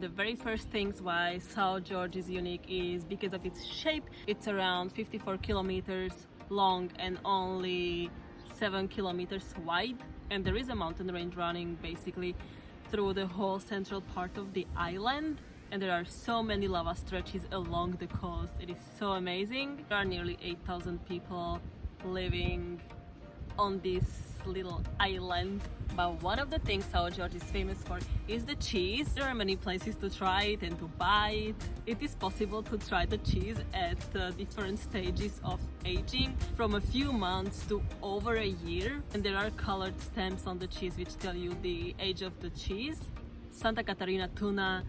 The very first things why São Jorge is unique is because of its shape. It's around 54 kilometers long and only 7 kilometers wide and there is a mountain range running basically through the whole central part of the island and there are so many lava stretches along the coast. It is so amazing. There are nearly 8,000 people living on this little island but one of the things São Jorge is famous for is the cheese. There are many places to try it and to buy it. It is possible to try the cheese at uh, different stages of aging from a few months to over a year and there are colored stamps on the cheese which tell you the age of the cheese. Santa Catarina tuna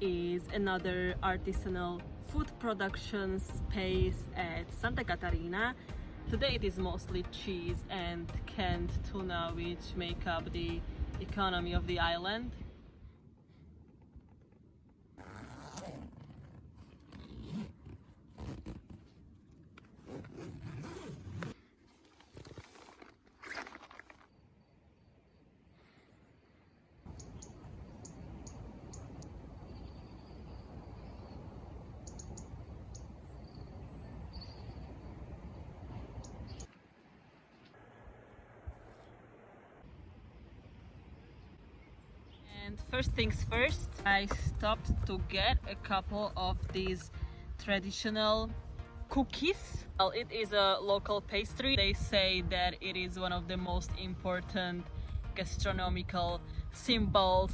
is another artisanal food production space at Santa Catarina Today it is mostly cheese and canned tuna which make up the economy of the island. And first things first, I stopped to get a couple of these traditional cookies. Well, it is a local pastry. They say that it is one of the most important gastronomical symbols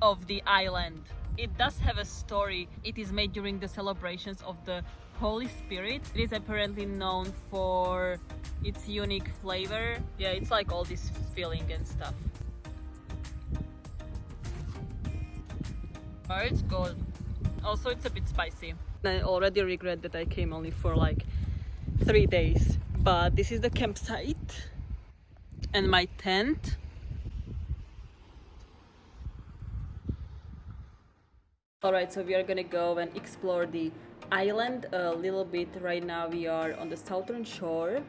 of the island. It does have a story. It is made during the celebrations of the Holy Spirit. It is apparently known for its unique flavor. Yeah, it's like all this filling and stuff. It's good. Also, it's a bit spicy. I already regret that I came only for like three days. But this is the campsite and my tent. Alright, so we are gonna go and explore the island a little bit. Right now we are on the southern shore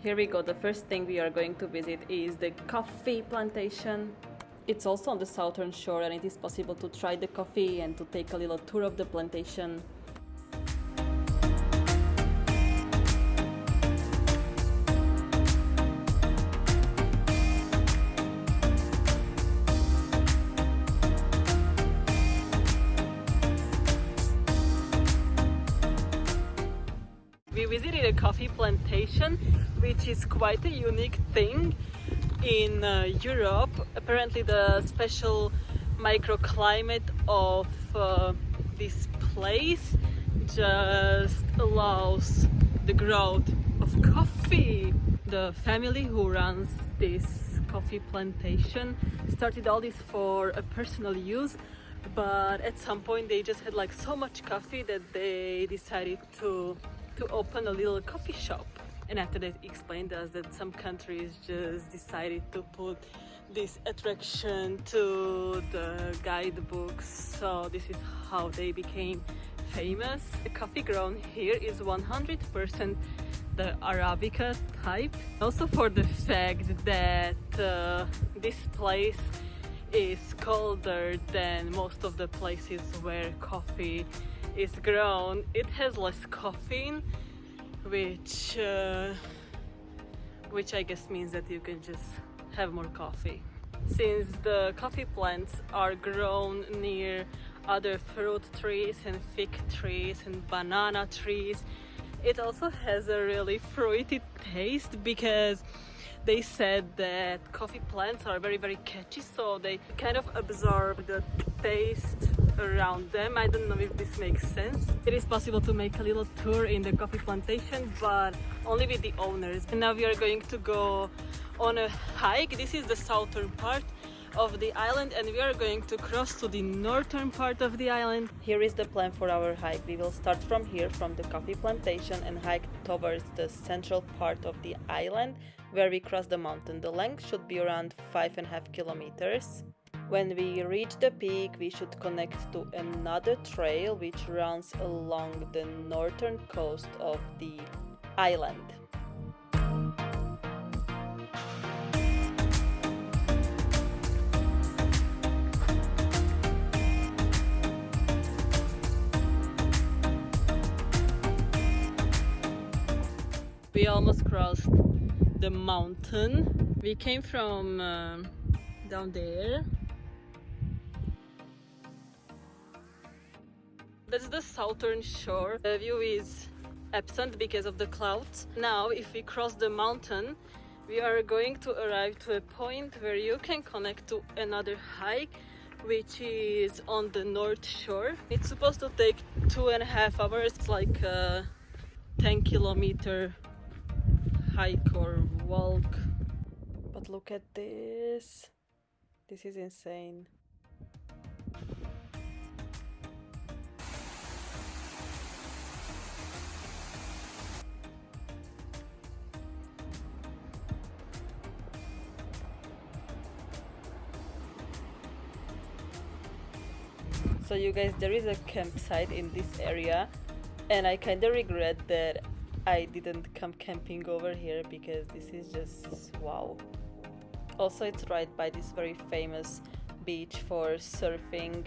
Here we go. The first thing we are going to visit is the coffee plantation. It's also on the southern shore and it is possible to try the coffee and to take a little tour of the plantation. We visited a coffee plantation, which is quite a unique thing in uh, Europe. Apparently the special microclimate of uh, this place just allows the growth of coffee. The family who runs this coffee plantation started all this for a personal use but at some point they just had like so much coffee that they decided to to open a little coffee shop. And after that explained us that some countries just decided to put this attraction to the guidebooks. So this is how they became famous. The coffee grown here is 100% the Arabica type. Also for the fact that uh, this place is colder than most of the places where coffee is grown. It has less caffeine which uh, which I guess means that you can just have more coffee. Since the coffee plants are grown near other fruit trees and fig trees and banana trees it also has a really fruity taste because they said that coffee plants are very very catchy so they kind of absorb the taste around them. I don't know if this makes sense. It is possible to make a little tour in the coffee plantation, but only with the owners. And now we are going to go on a hike. This is the southern part of the island and we are going to cross to the northern part of the island. Here is the plan for our hike. We will start from here, from the coffee plantation and hike towards the central part of the island where we cross the mountain. The length should be around five and a half kilometers. When we reach the peak, we should connect to another trail which runs along the northern coast of the island. We almost crossed the mountain. We came from uh, down there That's the southern shore. The view is absent because of the clouds. Now, if we cross the mountain, we are going to arrive to a point where you can connect to another hike which is on the north shore. It's supposed to take two and a half hours, it's like a 10 kilometer hike or walk. But look at this. This is insane. So you guys there is a campsite in this area and I kind of regret that I didn't come camping over here because this is just wow. Also it's right by this very famous beach for surfing.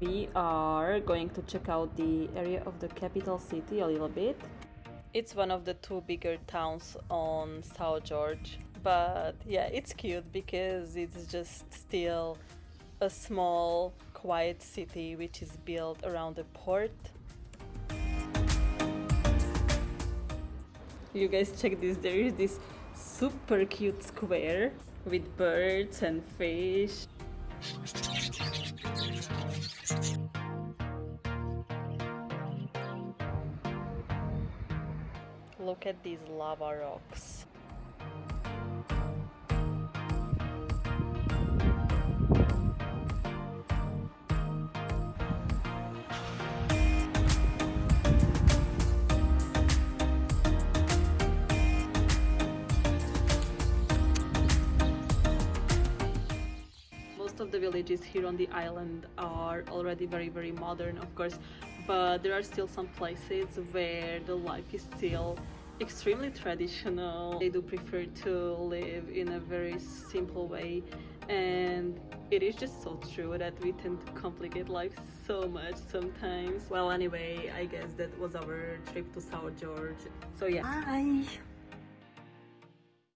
We are going to check out the area of the capital city a little bit it's one of the two bigger towns on São Jorge. But yeah, it's cute because it's just still a small, quiet city which is built around a port. You guys check this, there is this super cute square with birds and fish. Look at these lava rocks. Most of the villages here on the island are already very very modern of course but there are still some places where the life is still extremely traditional. They do prefer to live in a very simple way and it is just so true that we tend to complicate life so much sometimes. Well anyway, I guess that was our trip to São Jorge. So yeah. Bye!